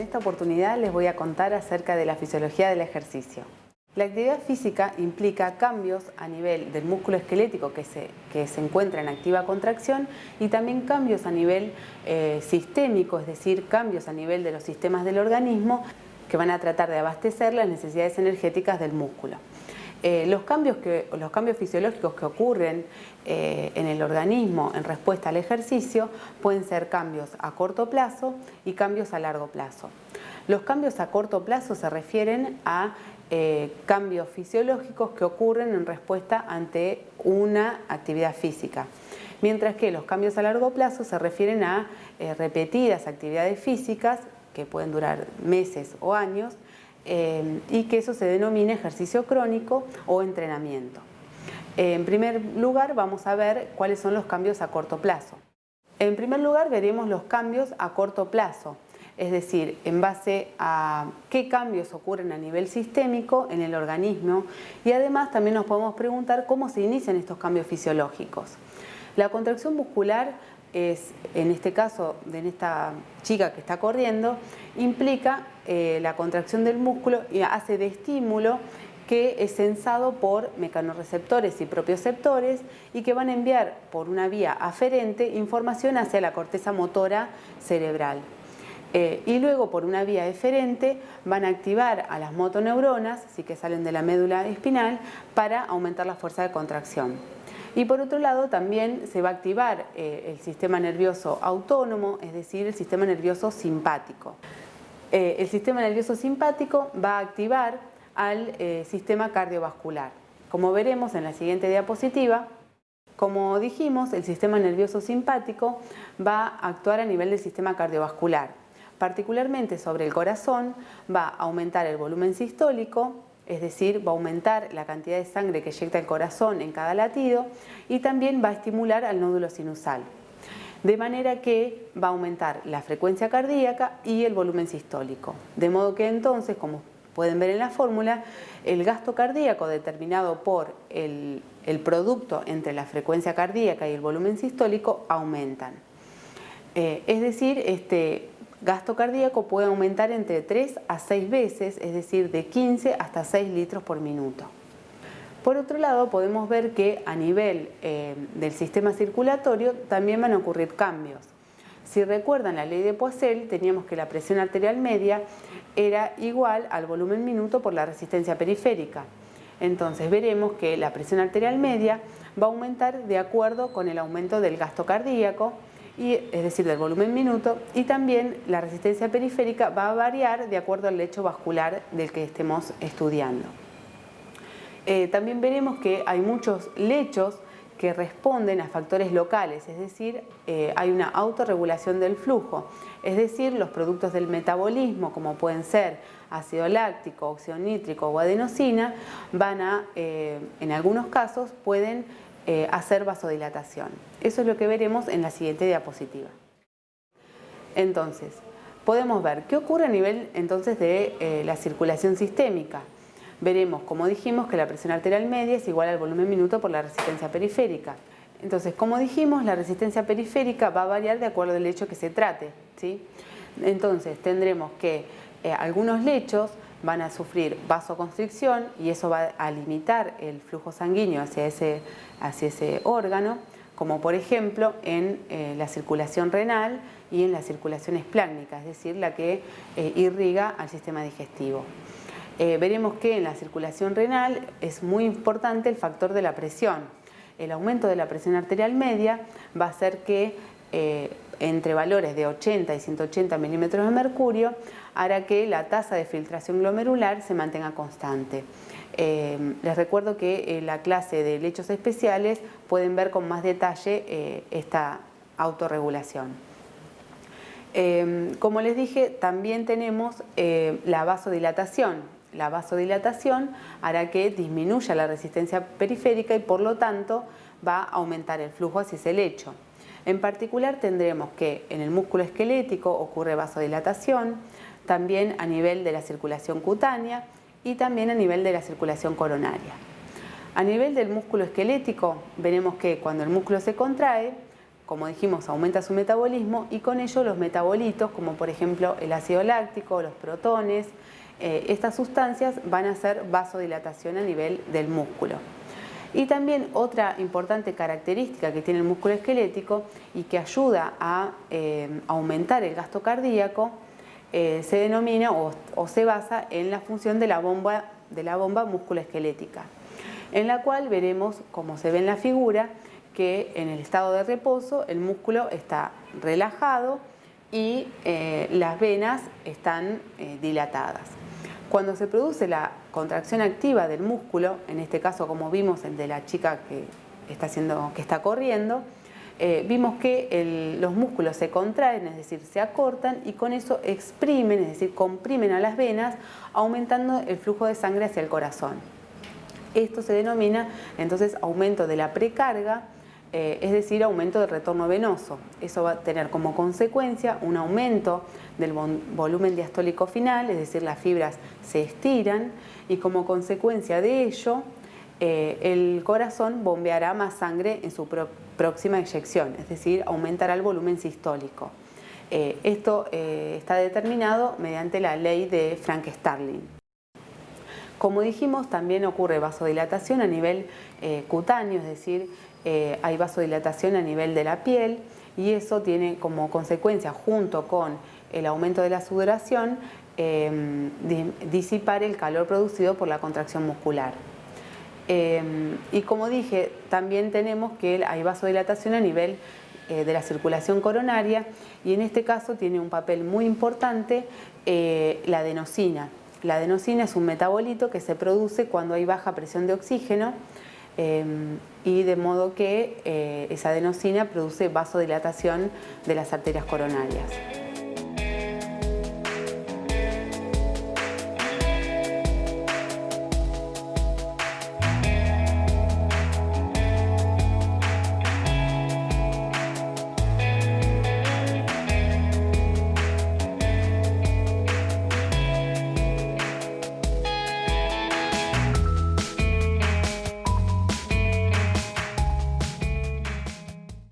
esta oportunidad les voy a contar acerca de la fisiología del ejercicio. La actividad física implica cambios a nivel del músculo esquelético que se, que se encuentra en activa contracción y también cambios a nivel eh, sistémico, es decir, cambios a nivel de los sistemas del organismo que van a tratar de abastecer las necesidades energéticas del músculo. Eh, los, cambios que, los cambios fisiológicos que ocurren eh, en el organismo en respuesta al ejercicio pueden ser cambios a corto plazo y cambios a largo plazo. Los cambios a corto plazo se refieren a eh, cambios fisiológicos que ocurren en respuesta ante una actividad física. Mientras que los cambios a largo plazo se refieren a repetidas actividades físicas que pueden durar meses o años eh, y que eso se denomina ejercicio crónico o entrenamiento. En primer lugar vamos a ver cuáles son los cambios a corto plazo. En primer lugar veremos los cambios a corto plazo es decir, en base a qué cambios ocurren a nivel sistémico en el organismo y además también nos podemos preguntar cómo se inician estos cambios fisiológicos. La contracción muscular es, en este caso, de esta chica que está corriendo, implica eh, la contracción del músculo y hace de estímulo que es sensado por mecanorreceptores y propioceptores y que van a enviar por una vía aferente información hacia la corteza motora cerebral. Eh, y luego por una vía eferente van a activar a las motoneuronas, así que salen de la médula espinal, para aumentar la fuerza de contracción. Y por otro lado también se va a activar eh, el sistema nervioso autónomo, es decir, el sistema nervioso simpático. Eh, el sistema nervioso simpático va a activar al sistema cardiovascular. Como veremos en la siguiente diapositiva, como dijimos, el sistema nervioso simpático va a actuar a nivel del sistema cardiovascular particularmente sobre el corazón, va a aumentar el volumen sistólico, es decir, va a aumentar la cantidad de sangre que eyecta el corazón en cada latido y también va a estimular al nódulo sinusal. De manera que va a aumentar la frecuencia cardíaca y el volumen sistólico. De modo que entonces, como pueden ver en la fórmula, el gasto cardíaco determinado por el, producto entre la frecuencia cardíaca y el volumen sistólico aumentan. Eh, es decir, este, gasto cardíaco puede aumentar entre 3 a 6 veces, es decir, de 15 hasta 6 litros por minuto. Por otro lado, podemos ver que a nivel eh, del sistema circulatorio también van a ocurrir cambios. Si recuerdan la ley de Poiseuille, teníamos que la presión arterial media era igual al volumen minuto por la resistencia periférica. Entonces veremos que la presión arterial media va a aumentar de acuerdo con el aumento del gasto cardíaco, es decir, del volumen minuto, y también la resistencia periférica va a variar de acuerdo al lecho vascular del que estemos estudiando. Eh, también veremos que hay muchos lechos que responden a factores locales, es decir, eh, hay una autorregulación del flujo, es decir, los productos del metabolismo, como pueden ser ácido láctico, óxido nítrico o adenosina, van a, eh, en algunos casos, pueden hacer vasodilatación. Eso es lo que veremos en la siguiente diapositiva. Entonces, podemos ver qué ocurre a nivel entonces de la circulación sistémica. Veremos, como dijimos, que la presión arterial media es igual al volumen minuto por la resistencia periférica. Entonces, como dijimos, la resistencia periférica va a variar de acuerdo al lecho que se trate. ¿sí? Entonces, tendremos que eh, algunos lechos van a sufrir vasoconstricción y eso va a limitar el flujo sanguíneo hacia ese, hacia ese órgano, como por ejemplo en eh, la circulación renal y en la circulación esplácnica, es decir, la que eh, irriga al sistema digestivo. Eh, veremos que en la circulación renal es muy importante el factor de la presión. El aumento de la presión arterial media va a hacer que entre valores de 80 y 180 milímetros de mercurio hará que la tasa de filtración glomerular se mantenga constante. Eh, les recuerdo que en la clase de lechos especiales pueden ver con más detalle eh, esta autorregulación. Eh, como les dije, también tenemos la vasodilatación. La vasodilatación hará que disminuya la resistencia periférica y por lo tanto va a aumentar el flujo hacia ese lecho. En particular tendremos que en el músculo esquelético ocurre vasodilatación, también a nivel de la circulación cutánea y también a nivel de la circulación coronaria. A nivel del músculo esquelético, veremos que cuando el músculo se contrae, como dijimos, aumenta su metabolismo y con ello los metabolitos, como por ejemplo el ácido láctico, los protones, eh, estas sustancias van a hacer vasodilatación a nivel del músculo. Y también otra importante característica que tiene el músculo esquelético y que ayuda a eh, aumentar el gasto cardíaco eh, se denomina o, se basa en la función de la bomba, de la bomba musculoesquelética, en la cual veremos, como se ve en la figura, que en el estado de reposo el músculo está relajado y las venas están dilatadas. Cuando se produce la contracción activa del músculo, en este caso como vimos el de la chica que está, haciendo, que está corriendo, eh, vimos que los músculos se contraen, es decir, se acortan y con eso exprimen, es decir, comprimen a las venas, aumentando el flujo de sangre hacia el corazón. Esto se denomina entonces aumento de la precarga eh, es decir, aumento del retorno venoso. Eso va a tener como consecuencia un aumento del volumen diastólico final, es decir, las fibras se estiran y como consecuencia de ello eh, el corazón bombeará más sangre en su próxima eyección, es decir, aumentará el volumen sistólico. Eh, esto está determinado mediante la ley de Frank-Starling. Como dijimos, también ocurre vasodilatación a nivel cutáneo, es decir, eh, hay vasodilatación a nivel de la piel y eso tiene como consecuencia, junto con el aumento de la sudoración, em, disipar el calor producido por la contracción muscular. Em, y como dije, también tenemos que hay vasodilatación a nivel eh, de la circulación coronaria y en este caso tiene un papel muy importante eh, la adenosina. La adenosina es un metabolito que se produce cuando hay baja presión de oxígeno Em, y de modo que eh, esa adenosina produce vasodilatación de las arterias coronarias.